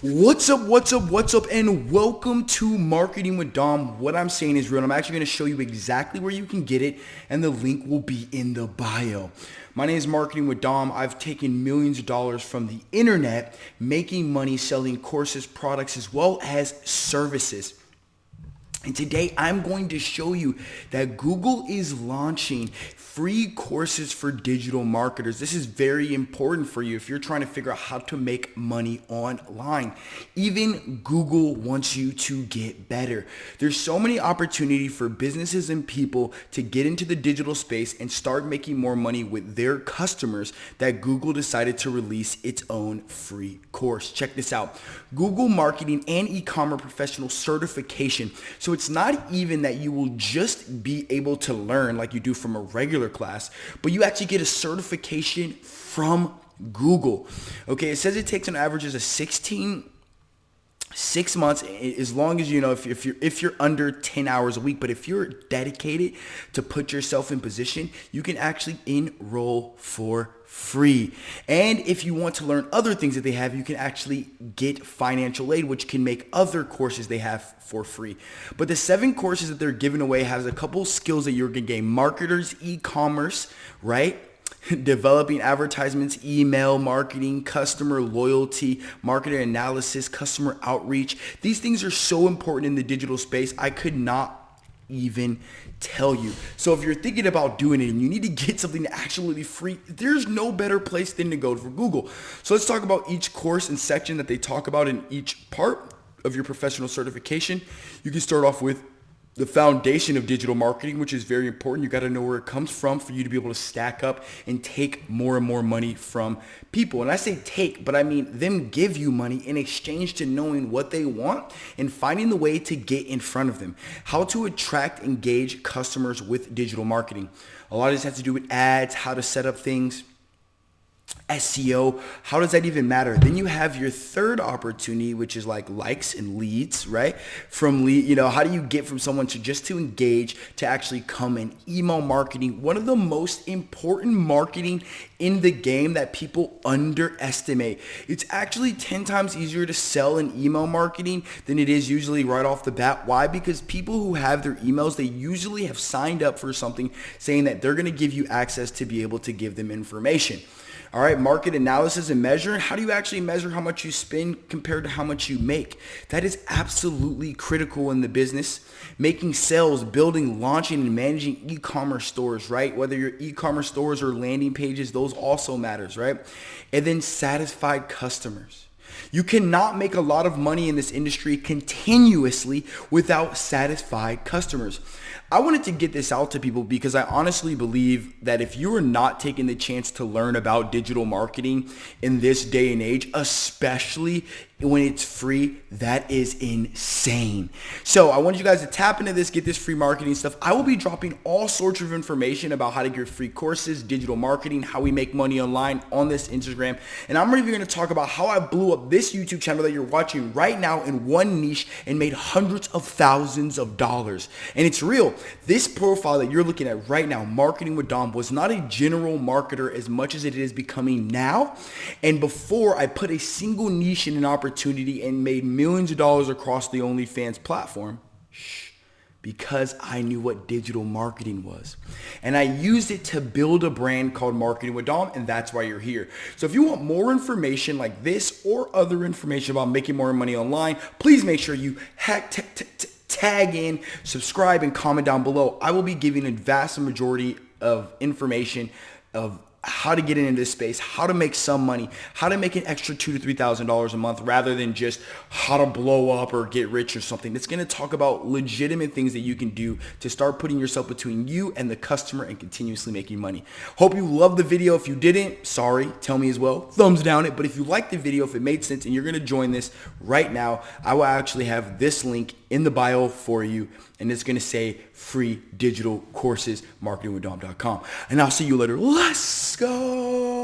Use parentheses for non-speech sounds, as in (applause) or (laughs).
What's up, what's up, what's up, and welcome to Marketing with Dom. What I'm saying is real, I'm actually going to show you exactly where you can get it, and the link will be in the bio. My name is Marketing with Dom. I've taken millions of dollars from the internet, making money selling courses, products, as well as services. And today I'm going to show you that Google is launching free courses for digital marketers. This is very important for you if you're trying to figure out how to make money online. Even Google wants you to get better. There's so many opportunity for businesses and people to get into the digital space and start making more money with their customers that Google decided to release its own free course. Check this out. Google Marketing and E-commerce Professional Certification. So it's not even that you will just be able to learn like you do from a regular class, but you actually get a certification from Google. Okay, it says it takes an average of 16 six months as long as you know if, if you're if you're under 10 hours a week but if you're dedicated to put yourself in position you can actually enroll for free. And if you want to learn other things that they have you can actually get financial aid which can make other courses they have for free. But the seven courses that they're giving away has a couple skills that you're gonna gain. Marketers e-commerce right (laughs) developing advertisements, email marketing, customer loyalty, marketing analysis, customer outreach. These things are so important in the digital space. I could not even tell you. So if you're thinking about doing it and you need to get something absolutely free, there's no better place than to go for Google. So let's talk about each course and section that they talk about in each part of your professional certification. You can start off with the foundation of digital marketing, which is very important. You got to know where it comes from for you to be able to stack up and take more and more money from people. And I say take, but I mean them give you money in exchange to knowing what they want and finding the way to get in front of them. How to attract, engage customers with digital marketing. A lot of this has to do with ads, how to set up things, SEO, how does that even matter? Then you have your third opportunity, which is like likes and leads, right? From lead, you know, how do you get from someone to just to engage to actually come in? Email marketing, one of the most important marketing in the game that people underestimate. It's actually 10 times easier to sell in email marketing than it is usually right off the bat. Why? Because people who have their emails, they usually have signed up for something saying that they're going to give you access to be able to give them information. All right, market analysis and measuring. How do you actually measure how much you spend compared to how much you make? That is absolutely critical in the business. Making sales, building, launching, and managing e-commerce stores, right? Whether your e-commerce stores or landing pages, those also matters, right? And then satisfied customers. You cannot make a lot of money in this industry continuously without satisfied customers. I wanted to get this out to people because I honestly believe that if you are not taking the chance to learn about digital marketing in this day and age, especially when it's free, that is insane. So I want you guys to tap into this, get this free marketing stuff. I will be dropping all sorts of information about how to get free courses, digital marketing, how we make money online on this Instagram. And I'm even going to talk about how I blew up this YouTube channel that you're watching right now in one niche and made hundreds of thousands of dollars. And it's real. This profile that you're looking at right now, Marketing with Dom, was not a general marketer as much as it is becoming now. And before I put a single niche in an opportunity opportunity and made millions of dollars across the OnlyFans platform? Shh, because I knew what digital marketing was. And I used it to build a brand called Marketing with Dom, and that's why you're here. So if you want more information like this or other information about making more money online, please make sure you hack tag in, subscribe, and comment down below. I will be giving a vast majority of information of how to get into this space, how to make some money, how to make an extra two to three thousand dollars a month rather than just how to blow up or get rich or something. It's going to talk about legitimate things that you can do to start putting yourself between you and the customer and continuously making money. Hope you love the video. If you didn't, sorry, tell me as well. Thumbs down it. But if you like the video, if it made sense and you're going to join this right now, I will actually have this link in the bio for you and it's going to say free digital courses marketingwithdom.com and i'll see you later let's go